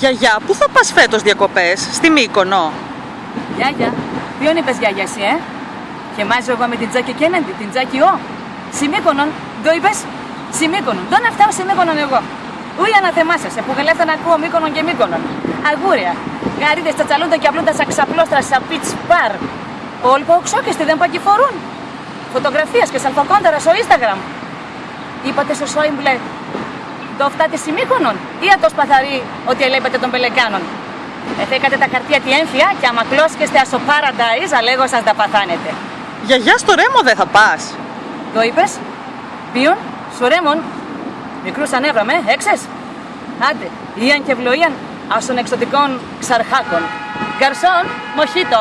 Γιαγιά, πού θα πας φέτος διακοπές, στη Μύκονο; Γιάγια, ποιον είπες γιάγια εσύ, ε; Και μάζω εγώ με την Τζάκη Κένεντι, την Τζάκη Ο. Σιμίκονον, το είπες; Σιμίκονον, δεν φτάω Σιμίκονον εγώ. Ούι αναθεμάσαι, που γελέφτα να ακούω Μύκονον και Μύκονον. Αγούρια, γαρίδες τσατσαλούντα και απλούντα σαν ξαπλώστρα σαν πιτς παρ. Όλοι που οξόκεστε δεν πακυφορούν. Φωτογραφίες και σαλφακόνταρα στο Instagram. Είπατε στο Σόιμπλε, το φτάτε Σιμίκονον ή ατό σπαθαρή ότι ελέπετε των Πελεκάνων. Εθέκατε τα χαρτιά τη έμφυα και άμα κλώσκεστε στο Paradise, αλέγω σας τα παθάνετε. Γιαγιά, στο Ρέμο δεν θα πας. Το είπες, ποιον, στο Ρέμον, μικρούς ανέβραμε, έξες. Άντε, Ιαν και Βλοίαν, ας των εξωτικών ξαρχάκων. Γκαρσόν, μοχίτο,